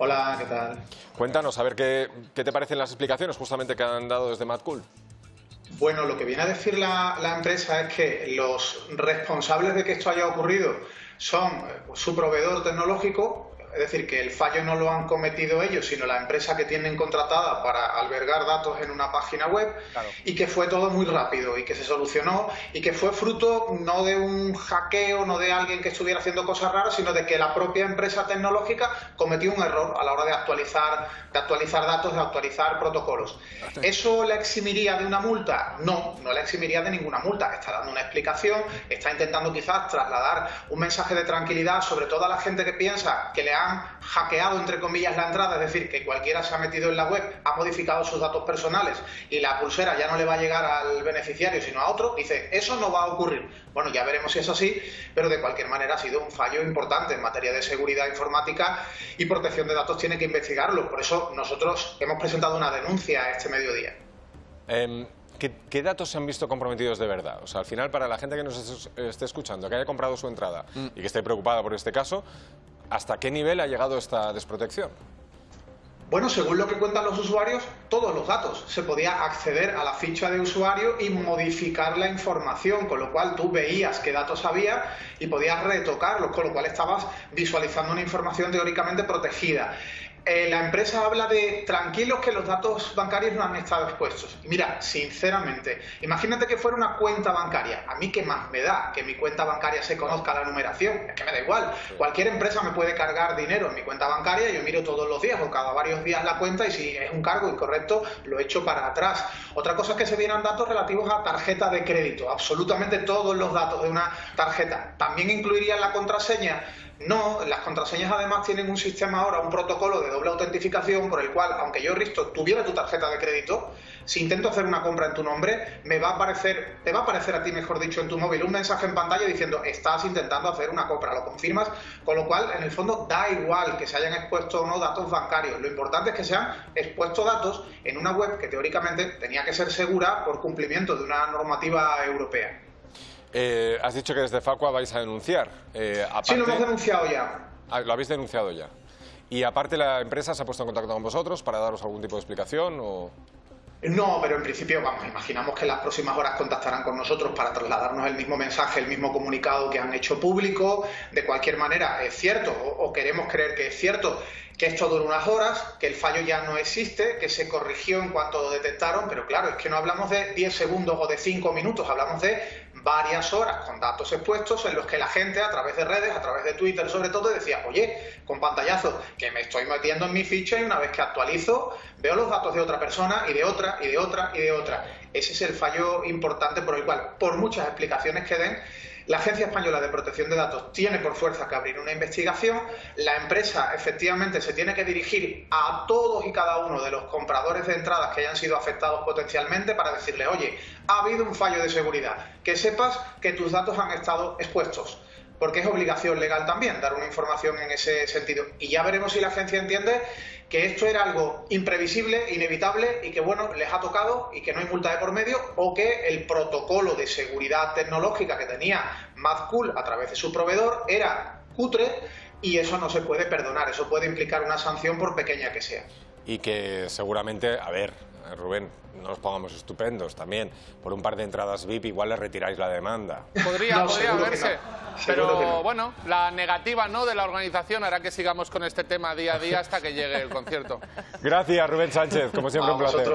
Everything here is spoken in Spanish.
Hola, ¿qué tal? Cuéntanos, a ver qué, qué te parecen las explicaciones justamente que han dado desde MadCool. Bueno, lo que viene a decir la, la, empresa es que los responsables de que esto haya ocurrido son eh, su proveedor tecnológico, es decir, que el fallo no lo han cometido ellos, sino la empresa que tienen contratada para albergar datos en una página web claro. y que fue todo muy rápido y que se solucionó y que fue fruto no de un hackeo, no de alguien que estuviera haciendo cosas raras, sino de que la propia empresa tecnológica cometió un error a la hora de actualizar, de actualizar datos, de actualizar protocolos. ¿Eso la eximiría de una multa? No, no la eximiría de ninguna multa. Está dando una explicación, está intentando quizás trasladar un mensaje de tranquilidad sobre toda la gente que piensa que le han hackeado, entre comillas, la entrada, es decir, que cualquiera se ha metido en la web, ha modificado sus datos personales y la pulsera ya no le va a llegar al beneficiario, sino a otro, dice, eso no va a ocurrir. Bueno, ya veremos si es así, pero de cualquier manera ha sido un fallo importante en materia de seguridad informática y protección de datos, tiene que investigarlo. Por eso nosotros hemos presentado una denuncia este mediodía. ¿Qué, ¿Qué, datos se han visto comprometidos de verdad? O sea, al final, para la gente que nos esté escuchando, que haya comprado su entrada mm. y que esté preocupada por este caso, ¿hasta qué nivel ha llegado esta desprotección? Bueno, según lo que cuentan los usuarios, todos los datos. Se podía acceder a la ficha de usuario y modificar la información, con lo cual tú veías qué datos había y podías retocarlos, con lo cual estabas visualizando una información teóricamente protegida. Eh, la empresa habla de tranquilos que los datos bancarios no han estado expuestos. Mira, sinceramente, imagínate que fuera una cuenta bancaria. A mí qué más me da que mi cuenta bancaria se conozca la numeración. Es que me da igual. Cualquier empresa me puede cargar dinero en mi cuenta bancaria, yo miro todos los días o cada varios días la cuenta y si es un cargo incorrecto lo echo para atrás. Otra cosa es que se vienen datos relativos a tarjeta de crédito. Absolutamente todos los datos de una tarjeta. También incluiría la contraseña no, las contraseñas además tienen un sistema ahora, un protocolo de doble autentificación por el cual, aunque yo, Risto, tuviera tu tarjeta de crédito, si intento hacer una compra en tu nombre, me va a aparecer, te va a aparecer a ti, mejor dicho, en tu móvil un mensaje en pantalla diciendo estás intentando hacer una compra, lo confirmas, con lo cual, en el fondo, da igual que se hayan expuesto o no datos bancarios. Lo importante es que se han expuesto datos en una web que teóricamente tenía que ser segura por cumplimiento de una normativa europea. Eh, has dicho que desde Facua vais a denunciar. Eh, aparte... Sí, lo hemos denunciado ya. Ah, lo habéis denunciado ya. Y aparte la empresa se ha puesto en contacto con vosotros para daros algún tipo de explicación o... No, pero en principio, vamos, imaginamos que las próximas horas contactarán con nosotros para trasladarnos el mismo mensaje, el mismo comunicado que han hecho público. De cualquier manera, es cierto, o queremos creer que es cierto, que esto dura unas horas, que el fallo ya no existe, que se corrigió en cuanto lo detectaron, pero claro, es que no hablamos de 10 segundos o de 5 minutos, hablamos de varias horas con datos expuestos en los que la gente a través de redes, a través de Twitter sobre todo, decía, oye, con pantallazo, que me estoy metiendo en mi ficha y una vez que actualizo veo los datos de otra persona y de otra y de otra y de otra. Ese es el fallo importante por el cual, por muchas explicaciones que den, la Agencia Española de Protección de Datos tiene por fuerza que abrir una investigación, la empresa efectivamente se tiene que dirigir a todos y cada uno de los compradores de entradas que hayan sido afectados potencialmente para decirle, oye, ha habido un fallo de seguridad, que sepas que tus datos han estado expuestos porque es obligación legal también dar una información en ese sentido. Y ya veremos si la agencia entiende que esto era algo imprevisible, inevitable y que bueno, les ha tocado y que no hay multa de por medio o que el protocolo de seguridad tecnológica que tenía MadCool a través de su proveedor era cutre y eso no se puede perdonar, eso puede implicar una sanción por pequeña que sea. Y que seguramente, a ver, Rubén, no nos pongamos estupendos también. Por un par de entradas VIP igual le retiráis la demanda. Podría, podría verse. Pero bueno, la negativa no de la organización hará que sigamos con este tema día a día hasta que llegue el concierto. Gracias, Rubén Sánchez. Como siempre, un placer.